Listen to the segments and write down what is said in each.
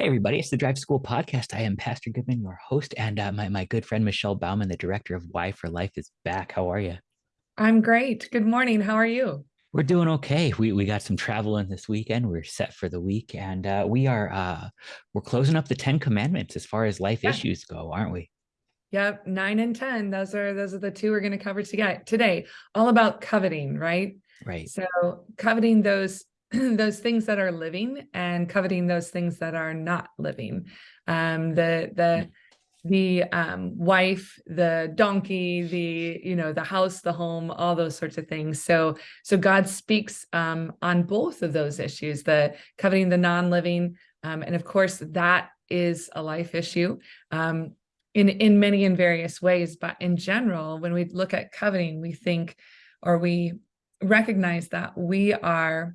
Hey, everybody, it's the Drive School Podcast. I am Pastor Goodman, your host, and uh, my, my good friend Michelle Bauman, the director of Y4Life, is back. How are you? I'm great. Good morning. How are you? We're doing okay. We, we got some traveling this weekend. We're set for the week, and uh, we are uh, we're closing up the Ten Commandments as far as life yeah. issues go, aren't we? Yep, nine and ten. Those are those are the two we're going to cover today. today. All about coveting, right? Right. So coveting those those things that are living and coveting those things that are not living. Um, the the the um, wife, the donkey, the you know the house, the home, all those sorts of things. So so God speaks um, on both of those issues: the coveting the non-living, um, and of course that is a life issue um, in in many and various ways. But in general, when we look at coveting, we think or we recognize that we are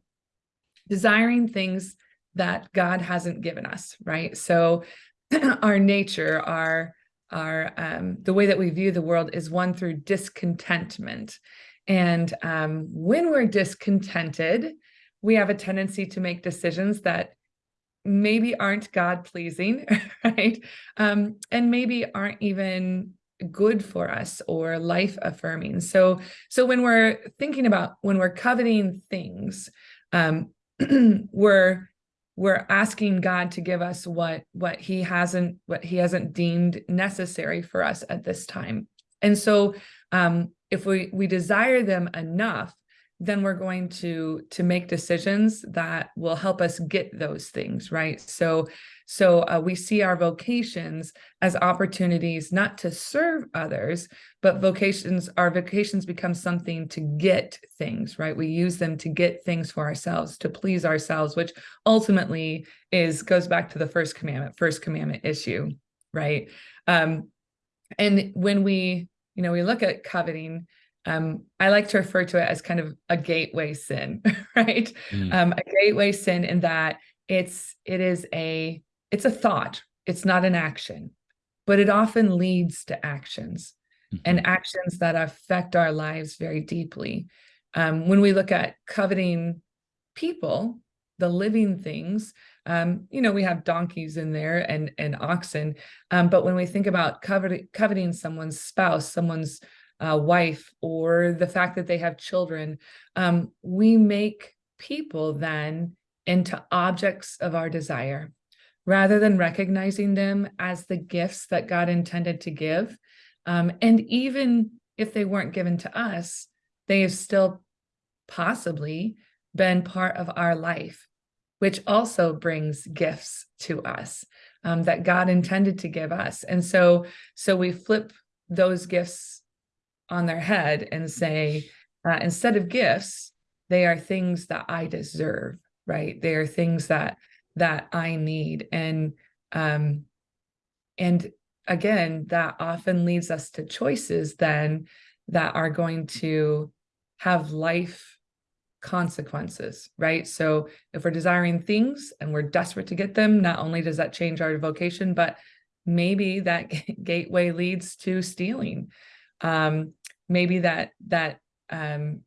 desiring things that God hasn't given us, right? So our nature, our our um, the way that we view the world is one through discontentment. And um, when we're discontented, we have a tendency to make decisions that maybe aren't God pleasing, right? Um, and maybe aren't even good for us or life affirming. So, so when we're thinking about when we're coveting things, um, we're we're asking God to give us what what he hasn't what he hasn't deemed necessary for us at this time. And so um, if we we desire them enough, then we're going to to make decisions that will help us get those things right? So so uh, we see our vocations as opportunities not to serve others but vocations our vocations become something to get things right? We use them to get things for ourselves to please ourselves which ultimately is goes back to the first commandment first commandment issue right? Um and when we you know we look at coveting um, I like to refer to it as kind of a gateway sin, right? Mm. Um, a gateway sin in that it's it is a it's a thought, it's not an action, but it often leads to actions mm-hmm. and actions that affect our lives very deeply. Um, when we look at coveting people, the living things, um, you know, we have donkeys in there and and oxen, um, but when we think about coveting coveting someone's spouse, someone's uh, wife or the fact that they have children, um, we make people then into objects of our desire rather than recognizing them as the gifts that God intended to give. Um, and even if they weren't given to us, they have still possibly been part of our life, which also brings gifts to us um, that God intended to give us. And so, so we flip those gifts on their head and say, uh, instead of gifts, they are things that I deserve, right? They are things that that I need. And um, and again, that often leads us to choices then that are going to have life consequences, right? So if we're desiring things and we're desperate to get them, not only does that change our vocation, but maybe that gateway leads to stealing um, maybe that that um,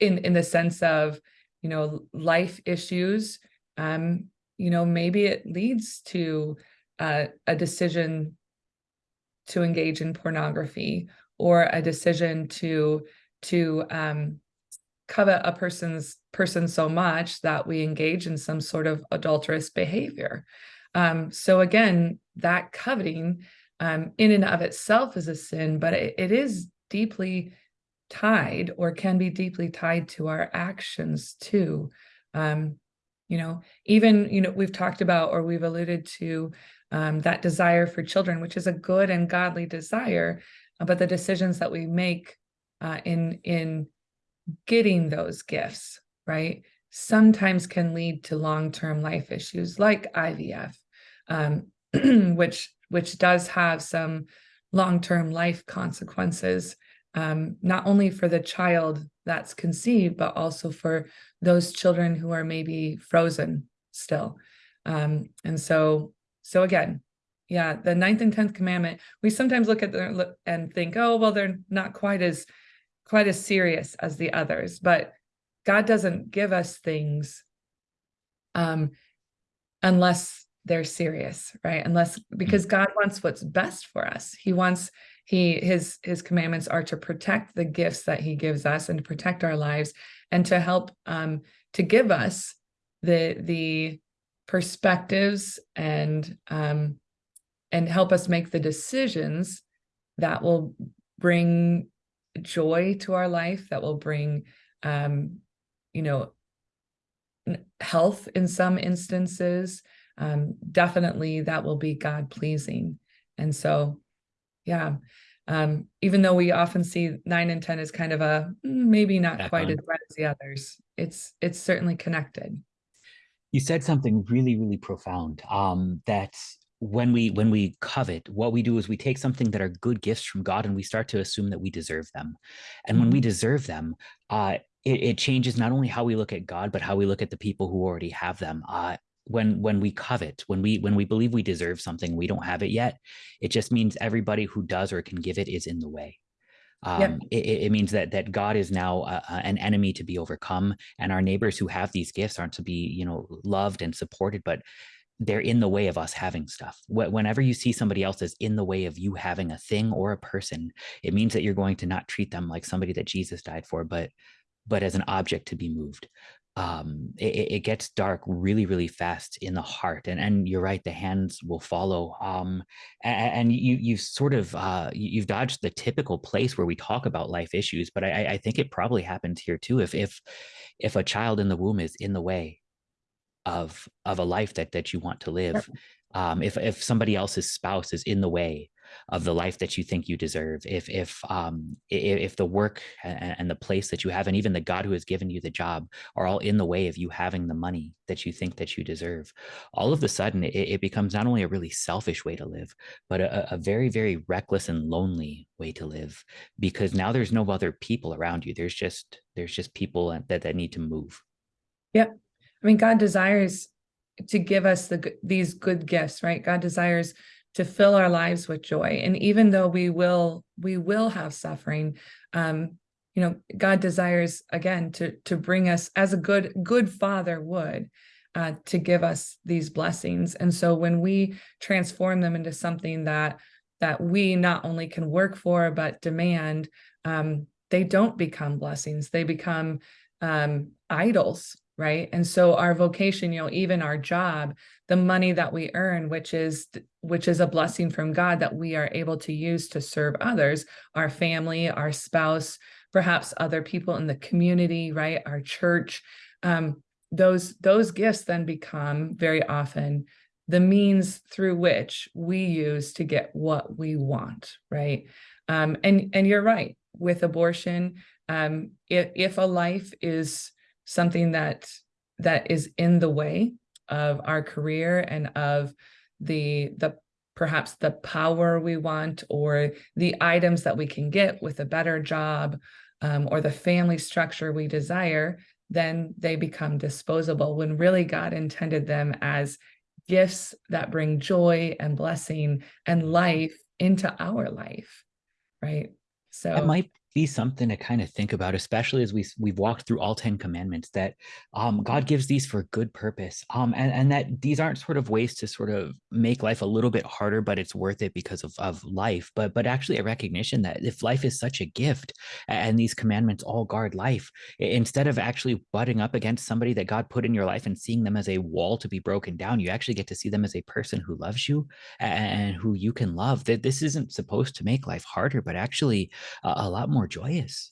in in the sense of you know life issues um, you know maybe it leads to uh, a decision to engage in pornography or a decision to to um, covet a person's person so much that we engage in some sort of adulterous behavior. Um, so again, that coveting um, in and of itself is a sin, but it, it is deeply tied or can be deeply tied to our actions too. Um, you know, even, you know, we've talked about or we've alluded to um, that desire for children, which is a good and godly desire, uh, but the decisions that we make uh, in, in getting those gifts, right, sometimes can lead to long-term life issues like IVF, um, which which does have some long-term life consequences, um, not only for the child that's conceived, but also for those children who are maybe frozen still. Um, and so, so again, yeah, the ninth and 10th commandment, we sometimes look at them and think, oh, well, they're not quite as, quite as serious as the others, but God doesn't give us things um, unless they're serious, right? Unless because God wants what's best for us. He wants he his his commandments are to protect the gifts that he gives us and to protect our lives and to help um to give us the the perspectives and um and help us make the decisions that will bring joy to our life that will bring um you know health in some instances um, definitely that will be God pleasing. And so, yeah, um, even though we often see nine and 10 as kind of a mm, maybe not Back quite on. as red as the others, it's it's certainly connected. You said something really, really profound. Um, that when we when we covet, what we do is we take something that are good gifts from God and we start to assume that we deserve them. And when we mm-hmm. deserve them, uh, it, it, changes not only how we look at God, but how we look at the people who already have them. Uh, when when we covet when we when we believe we deserve something we don't have it yet it just means everybody who does or can give it is in the way um, yep. it, it, means that that God is now uh, an enemy to be overcome, and our neighbors who have these gifts aren't to be, you know, loved and supported, but they're in the way of us having stuff. Whenever you see somebody else is in the way of you having a thing or a person, it means that you're going to not treat them like somebody that Jesus died for, but but as an object to be moved um, it, it, gets dark really, really fast in the heart. And and you're right, the hands will follow. Um, and, and you you've sort of uh, you've dodged the typical place where we talk about life issues, but I, I think it probably happens here too. If if if a child in the womb is in the way of of a life that that you want to live, um, if if somebody else's spouse is in the way of the life that you think you deserve. If if um if, if the work and, the place that you have and even the god who has given you the job are all in the way of you having the money that you think that you deserve all of a sudden it, it becomes not only a really selfish way to live but a, a very very reckless and lonely way to live because now there's no other people around you. There's just there's just people that that need to move. Yep. I mean god desires to give us the these good gifts right? God desires to fill our lives with joy. And even though we will, we will have suffering, um, you know, God desires again to to bring us as a good good father would uh, to give us these blessings. And so when we transform them into something that that we not only can work for but demand, um, they don't become blessings. They become um, idols right? And so our vocation, you know, even our job, the money that we earn, which is which is a blessing from God that we are able to use to serve others, our family, our spouse, perhaps other people in the community, right? Our church. Um, those those gifts then become very often the means through which we use to get what we want, right? Um, and and you're right with abortion. Um, if if a life is something that that is in the way of our career and of the the perhaps the power we want or the items that we can get with a better job um, or the family structure we desire, then they become disposable when really God intended them as gifts that bring joy and blessing and life into our life, right? So it might be something to kind of think about, especially as we we've walked through all 10 commandments that um, God gives these for good purpose. Um, and, and that these aren't sort of ways to sort of make life a little bit harder, but it's worth it because of, of life. But but actually a recognition that if life is such a gift and these commandments all guard life, instead of actually butting up against somebody that God put in your life and seeing them as a wall to be broken down, you actually get to see them as a person who loves you and who you can love. That this isn't supposed to make life harder, but actually a, a lot more more joyous.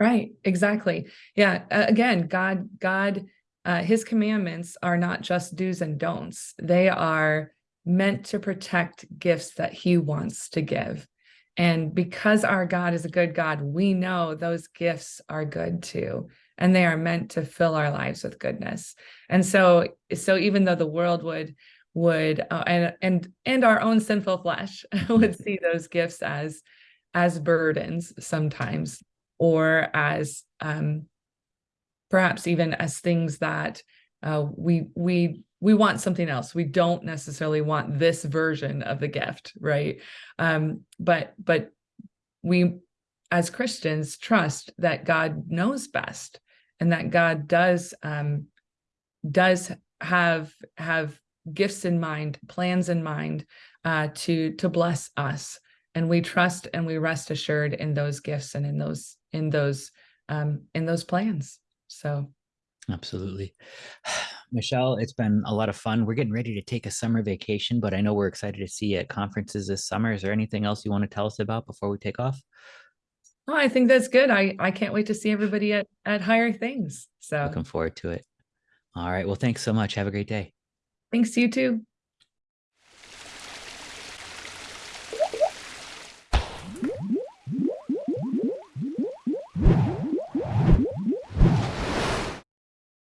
Right, exactly. Yeah, uh, again, God, God, uh, his commandments are not just do's and don'ts. They are meant to protect gifts that he wants to give. And because our God is a good God, we know those gifts are good too. And they are meant to fill our lives with goodness. And so, so even though the world would, would, uh, and, and, and our own sinful flesh would see those gifts as, as burdens sometimes, or as um, perhaps even as things that uh, we we we want something else. We don't necessarily want this version of the gift, right? Um, but but we as Christians trust that God knows best and that God does um, does have have gifts in mind, plans in mind uh, to to bless us, and we trust and we rest assured in those gifts and in those in those um, in those plans. So Absolutely. Michelle, it's been a lot of fun. We're getting ready to take a summer vacation, but I know we're excited to see you at conferences this summer. Is there anything else you want to tell us about before we take off? oh, I think that's good. I I can't wait to see everybody at at higher things. So Looking forward to it. All right. Well, thanks so much. Have a great day. thanks you too.